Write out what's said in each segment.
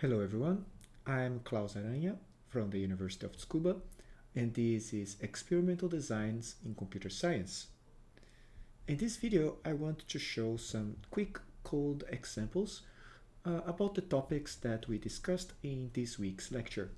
Hello everyone, I'm Claus Aranha from the University of Tsukuba and this is Experimental Designs in Computer Science. In this video I want to show some quick code examples uh, about the topics that we discussed in this week's lecture.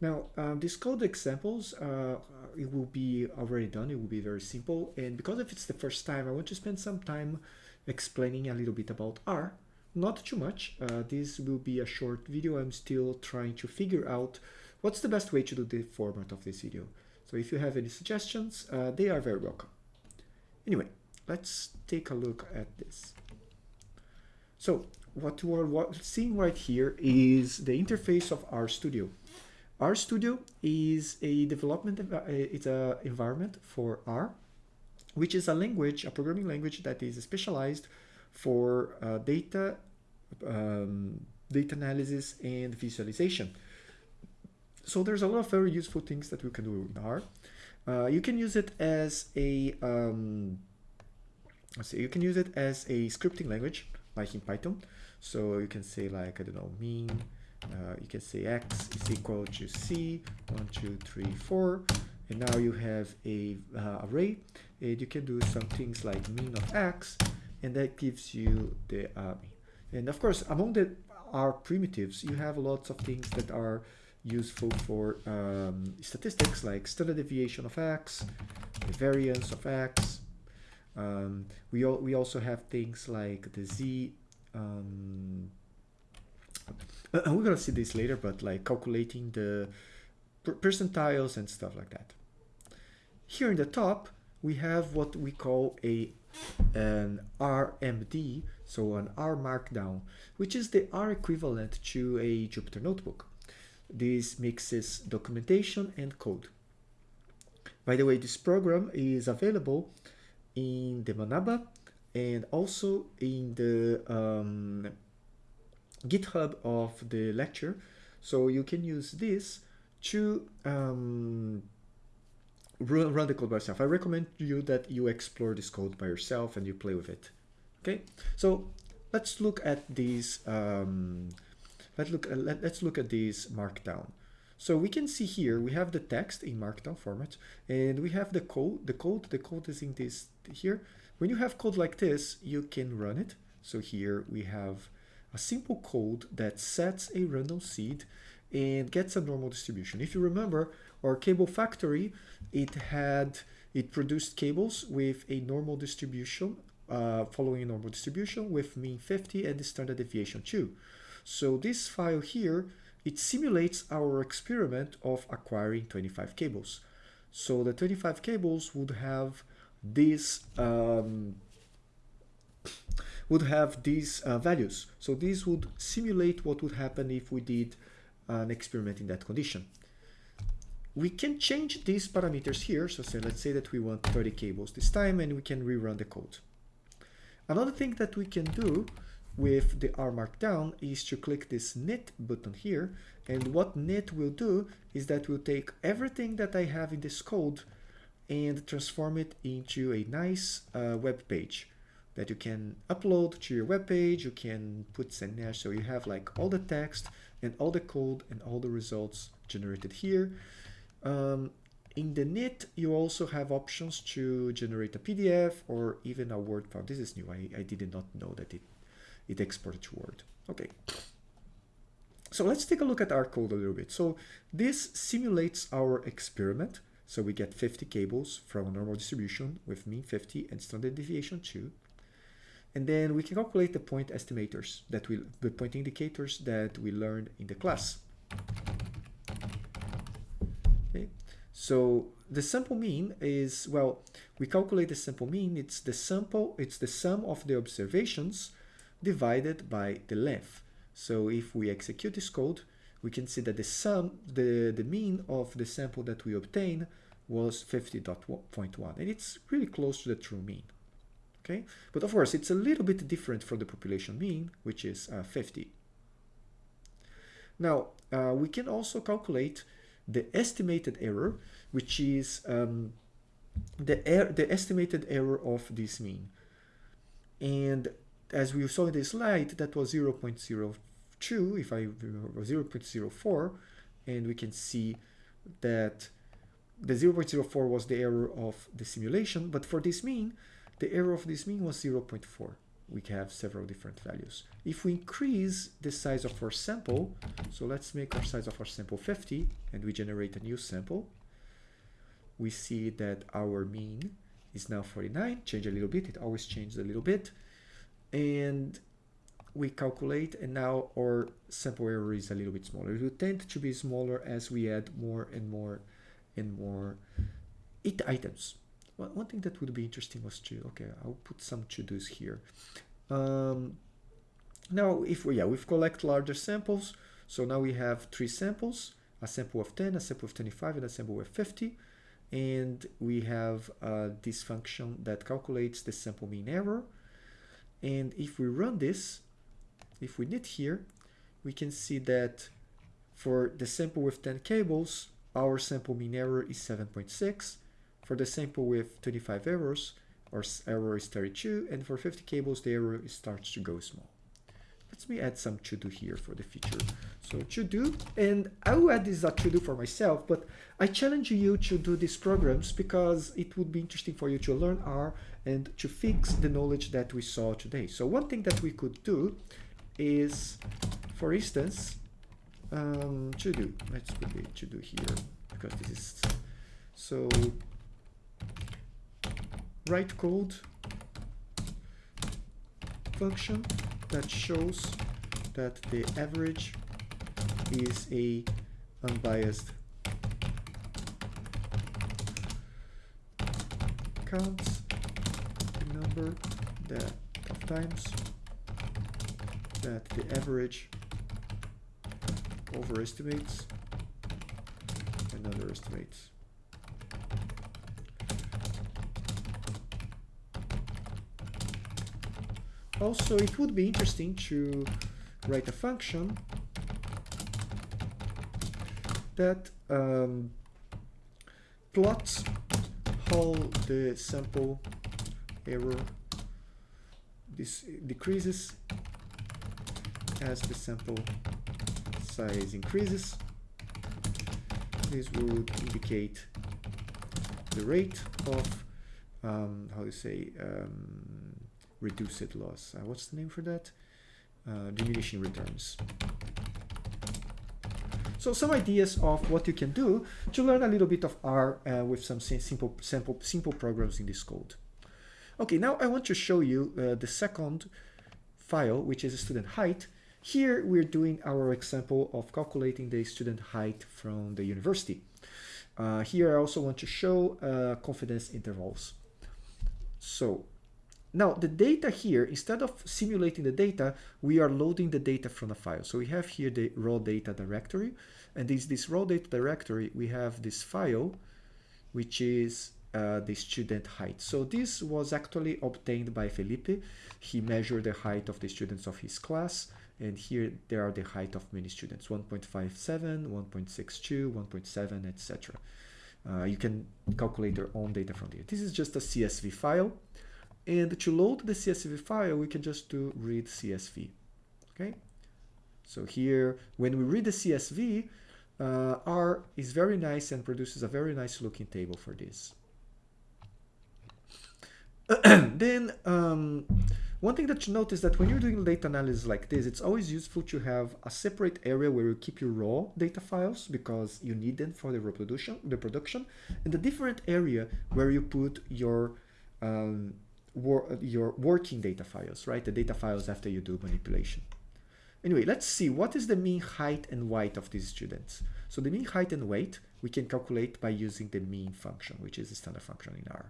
Now um, these code examples, uh, it will be already done, it will be very simple and because if it's the first time I want to spend some time explaining a little bit about R not too much. Uh, this will be a short video. I'm still trying to figure out what's the best way to do the format of this video. So if you have any suggestions, uh, they are very welcome. Anyway, let's take a look at this. So what we're seeing right here is the interface of RStudio. RStudio is a development, uh, it's an environment for R, which is a language, a programming language that is specialized for uh, data, um, data analysis and visualization. So there's a lot of very useful things that we can do in R. Uh, you can use it as a, um, let's see, you can use it as a scripting language, like in Python. So you can say like, I don't know, mean, uh, you can say x is equal to c, one, two, three, four, and now you have a uh, array, and you can do some things like mean of x, and that gives you the uh, and of course among the R primitives you have lots of things that are useful for um, statistics like standard deviation of x the variance of x. Um, we, al we also have things like the z um, uh, we're gonna see this later but like calculating the per percentiles and stuff like that. Here in the top we have what we call a an RMD, so an R Markdown, which is the R equivalent to a Jupyter Notebook. This mixes documentation and code. By the way, this program is available in the Manaba and also in the um, GitHub of the lecture. So you can use this to um, run the code by yourself. I recommend you that you explore this code by yourself and you play with it. Okay, so let's look at these. Um, let's look. Uh, let, let's look at these markdown. So we can see here we have the text in markdown format, and we have the code. The code. The code is in this here. When you have code like this, you can run it. So here we have a simple code that sets a random seed and gets a normal distribution. If you remember, our cable factory, it had, it produced cables with a normal distribution, uh, following a normal distribution with mean 50 and the standard deviation 2. So this file here, it simulates our experiment of acquiring 25 cables. So the 25 cables would have this um, would have these uh, values. So these would simulate what would happen if we did an experiment in that condition. We can change these parameters here. So say, let's say that we want 30 cables this time and we can rerun the code. Another thing that we can do with the R Markdown is to click this knit button here. And what knit will do is that will take everything that I have in this code and transform it into a nice uh, web page that you can upload to your web page. You can put Zennash so you have like all the text and all the code and all the results generated here. Um, in the knit, you also have options to generate a PDF or even a Word file. This is new. I, I did not know that it, it exported to Word. Okay. So let's take a look at our code a little bit. So this simulates our experiment. So we get 50 cables from a normal distribution with mean 50 and standard deviation 2. And then we can calculate the point estimators that we, the point indicators that we learned in the class. Okay, so the sample mean is, well, we calculate the sample mean, it's the sample, it's the sum of the observations divided by the length. So if we execute this code, we can see that the sum, the, the mean of the sample that we obtain was 50.1 and it's really close to the true mean okay? But of course, it's a little bit different from the population mean, which is uh, 50. Now, uh, we can also calculate the estimated error, which is um, the, er the estimated error of this mean. And as we saw in the slide, that was 0 0.02. if I 0.04, and we can see that the 0.04 was the error of the simulation, but for this mean, the error of this mean was 0.4. We have several different values. If we increase the size of our sample, so let's make our size of our sample 50, and we generate a new sample, we see that our mean is now 49, change a little bit, it always changes a little bit, and we calculate and now our sample error is a little bit smaller. It will tend to be smaller as we add more and more and more it items. Well, one thing that would be interesting was to, okay, I'll put some to-dos here. Um, now, if we, yeah, we've collect larger samples. So now we have three samples, a sample of 10, a sample of 25, and a sample of 50. And we have uh, this function that calculates the sample mean error. And if we run this, if we knit here, we can see that for the sample with 10 cables, our sample mean error is 7.6. For the sample with 25 errors, our error is 32. And for 50 cables, the error starts to go small. Let me add some to do here for the future. So to do, and I will add this to do for myself, but I challenge you to do these programs because it would be interesting for you to learn R and to fix the knowledge that we saw today. So one thing that we could do is, for instance, um, to do. Let's put the to do here because this is so. Write code function that shows that the average is a unbiased counts the number that of times that the average overestimates and underestimates. Also, it would be interesting to write a function that um, plots how the sample error this decreases as the sample size increases. This would indicate the rate of, um, how you say, um, reduced loss. Uh, what's the name for that? Uh, diminishing returns. So some ideas of what you can do to learn a little bit of R uh, with some simple, simple, simple programs in this code. Okay, now I want to show you uh, the second file, which is student height, here we're doing our example of calculating the student height from the university. Uh, here I also want to show uh, confidence intervals. So now the data here, instead of simulating the data, we are loading the data from a file. So we have here the raw data directory and this, this raw data directory, we have this file, which is uh, the student height. So this was actually obtained by Felipe. He measured the height of the students of his class and here there are the height of many students 1.57 1.62 1.7 etc uh, you can calculate your own data from here this is just a csv file and to load the csv file we can just do read csv okay? So here when we read the csv uh, r is very nice and produces a very nice looking table for this. Then um, one thing that you notice that when you're doing data analysis like this, it's always useful to have a separate area where you keep your raw data files because you need them for the reproduction, the production, and a different area where you put your um, wor your working data files, right? The data files after you do manipulation. Anyway, let's see what is the mean height and weight of these students. So the mean height and weight we can calculate by using the mean function, which is a standard function in R.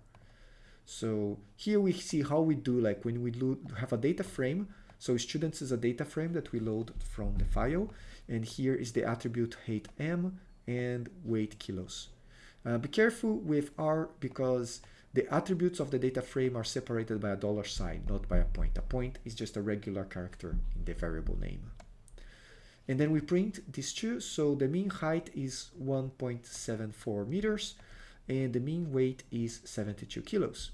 So here we see how we do like when we have a data frame. So students is a data frame that we load from the file. And here is the attribute height m and weight kilos. Uh, be careful with R because the attributes of the data frame are separated by a dollar sign, not by a point. A point is just a regular character in the variable name. And then we print these two. So the mean height is 1.74 meters and the mean weight is 72 kilos.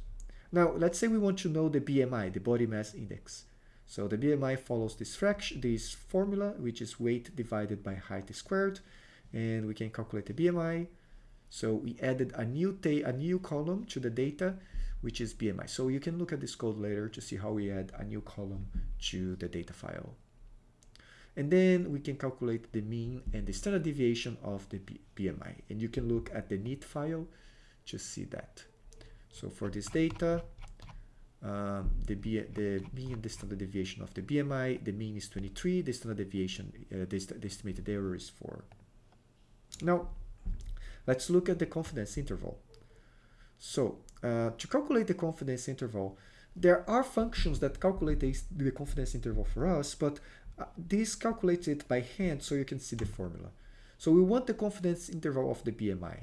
Now, let's say we want to know the BMI, the body mass index. So the BMI follows this fraction, this formula, which is weight divided by height squared, and we can calculate the BMI. So we added a new a new column to the data, which is BMI. So you can look at this code later to see how we add a new column to the data file. And then we can calculate the mean and the standard deviation of the BMI. And you can look at the neat file to see that. So for this data, um, the, B, the mean and the standard deviation of the BMI, the mean is 23, the standard deviation, uh, the, the estimated error is 4. Now, let's look at the confidence interval. So, uh, to calculate the confidence interval, there are functions that calculate the, confidence interval for us, but uh, this calculates it by hand so you can see the formula. So we want the confidence interval of the BMI.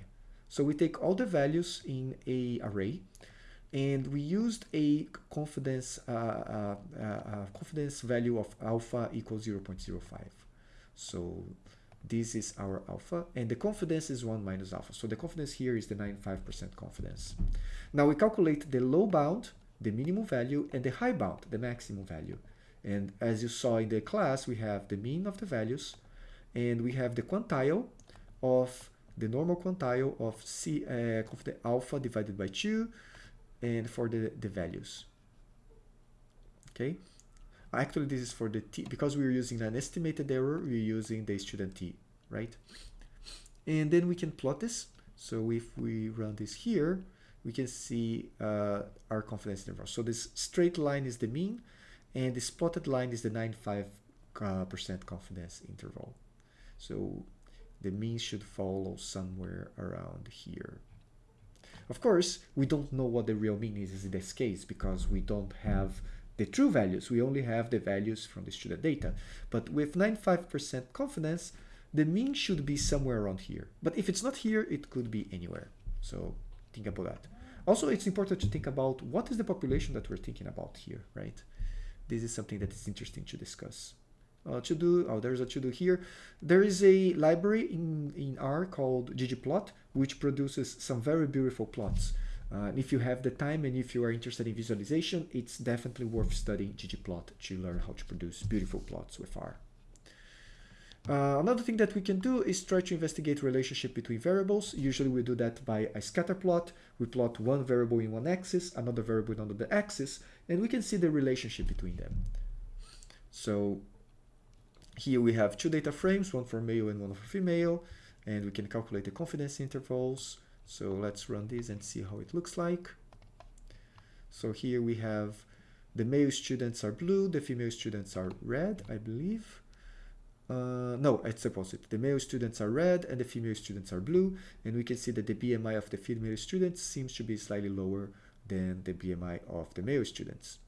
So we take all the values in a array and we used a confidence uh, uh, uh, confidence value of alpha equals 0.05. So this is our alpha and the confidence is 1 minus alpha. So the confidence here is the 95% confidence. Now we calculate the low bound, the minimum value, and the high bound, the maximum value. And as you saw in the class, we have the mean of the values and we have the quantile of the normal quantile of C uh, of the alpha divided by 2 and for the, the values. Okay. Actually, this is for the t because we're using an estimated error, we're using the student t, right? And then we can plot this. So if we run this here, we can see uh, our confidence interval. So this straight line is the mean, and this plotted line is the 95% uh, confidence interval. So the mean should follow somewhere around here. Of course, we don't know what the real mean is in this case because we don't have the true values. We only have the values from the student data. But with 95% confidence, the mean should be somewhere around here. But if it's not here, it could be anywhere. So think about that. Also, it's important to think about what is the population that we're thinking about here, right? This is something that is interesting to discuss. Uh, to do, oh, there's a to do here. There is a library in, in R called ggplot, which produces some very beautiful plots. Uh, if you have the time and if you are interested in visualization, it's definitely worth studying ggplot to learn how to produce beautiful plots with R. Uh, another thing that we can do is try to investigate relationship between variables. Usually we do that by a scatter plot. We plot one variable in one axis, another variable in another axis, and we can see the relationship between them. So here we have two data frames, one for male and one for female, and we can calculate the confidence intervals. So let's run this and see how it looks like. So here we have the male students are blue, the female students are red, I believe. Uh, no, it's opposite. The male students are red and the female students are blue. And we can see that the BMI of the female students seems to be slightly lower than the BMI of the male students.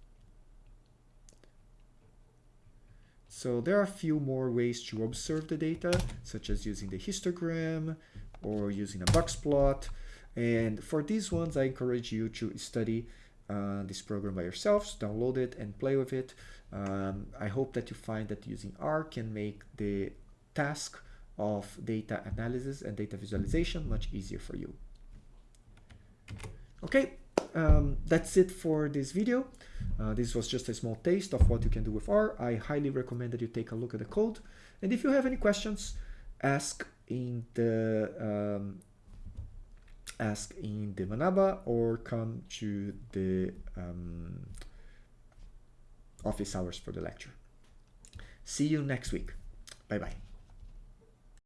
So there are a few more ways to observe the data, such as using the histogram or using a box plot. And for these ones, I encourage you to study uh, this program by yourselves, download it and play with it. Um, I hope that you find that using R can make the task of data analysis and data visualization much easier for you. Okay, um, that's it for this video. Uh, this was just a small taste of what you can do with R. I highly recommend that you take a look at the code. And if you have any questions, ask in the um, ask in the Manaba or come to the um, office hours for the lecture. See you next week. Bye bye.